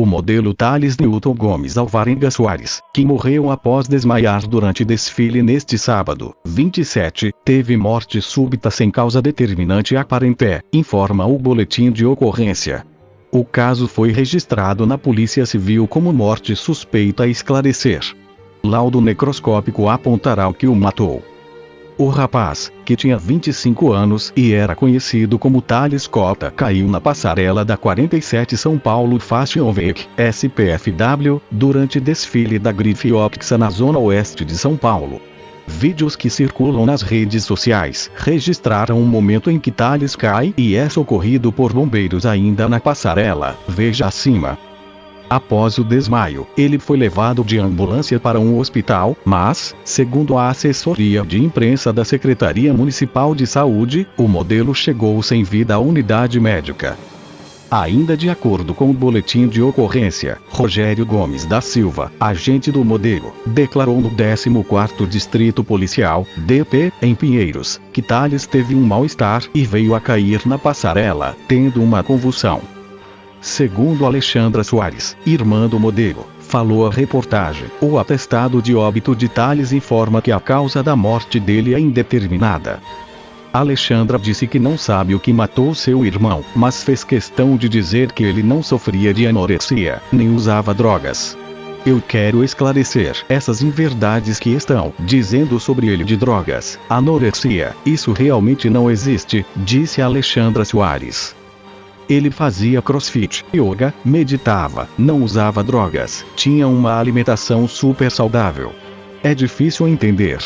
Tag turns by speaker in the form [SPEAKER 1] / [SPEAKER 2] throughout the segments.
[SPEAKER 1] o modelo Thales Newton Gomes Alvarenga Soares, que morreu após desmaiar durante desfile neste sábado, 27, teve morte súbita sem causa determinante aparente, informa o boletim de ocorrência. O caso foi registrado na Polícia Civil como morte suspeita a esclarecer. Laudo necroscópico apontará o que o matou. O rapaz, que tinha 25 anos e era conhecido como Thales Cota, caiu na passarela da 47 São Paulo Fashion Week, SPFW, durante desfile da Grife Optics na zona oeste de São Paulo. Vídeos que circulam nas redes sociais registraram o momento em que Thales cai e é socorrido por bombeiros ainda na passarela. Veja acima. Após o desmaio, ele foi levado de ambulância para um hospital, mas, segundo a assessoria de imprensa da Secretaria Municipal de Saúde, o modelo chegou sem vida à unidade médica. Ainda de acordo com o boletim de ocorrência, Rogério Gomes da Silva, agente do modelo, declarou no 14º Distrito Policial, DP, em Pinheiros, que Thales teve um mal-estar e veio a cair na passarela, tendo uma convulsão. Segundo Alexandra Soares, irmã do modelo, falou a reportagem. O atestado de óbito de Thales informa que a causa da morte dele é indeterminada. Alexandra disse que não sabe o que matou seu irmão, mas fez questão de dizer que ele não sofria de anorexia, nem usava drogas. Eu quero esclarecer essas inverdades que estão dizendo sobre ele de drogas, anorexia, isso realmente não existe, disse Alexandra Soares. Ele fazia crossfit, yoga, meditava, não usava drogas, tinha uma alimentação super saudável. É difícil entender.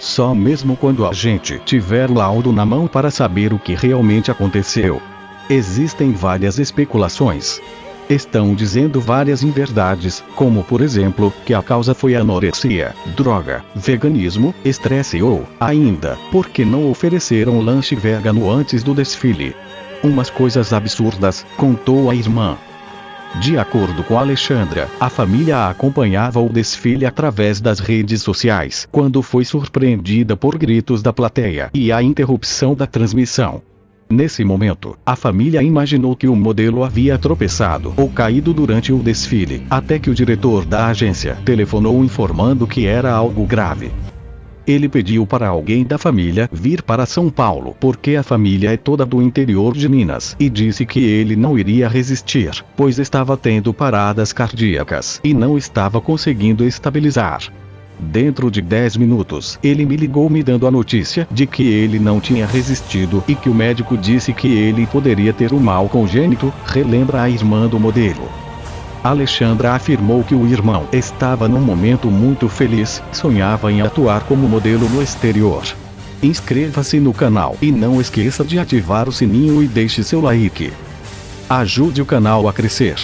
[SPEAKER 1] Só mesmo quando a gente tiver laudo na mão para saber o que realmente aconteceu. Existem várias especulações. Estão dizendo várias inverdades, como por exemplo, que a causa foi anorexia, droga, veganismo, estresse ou, ainda, porque não ofereceram lanche vegano antes do desfile. Umas coisas absurdas, contou a irmã. De acordo com Alexandra, a família acompanhava o desfile através das redes sociais quando foi surpreendida por gritos da plateia e a interrupção da transmissão. Nesse momento, a família imaginou que o modelo havia tropeçado ou caído durante o desfile, até que o diretor da agência telefonou informando que era algo grave. Ele pediu para alguém da família vir para São Paulo porque a família é toda do interior de Minas e disse que ele não iria resistir, pois estava tendo paradas cardíacas e não estava conseguindo estabilizar. Dentro de 10 minutos, ele me ligou me dando a notícia de que ele não tinha resistido e que o médico disse que ele poderia ter um mal congênito, relembra a irmã do modelo. Alexandra afirmou que o irmão estava num momento muito feliz, sonhava em atuar como modelo no exterior. Inscreva-se no canal e não esqueça de ativar o sininho e deixe seu like. Ajude o canal a crescer.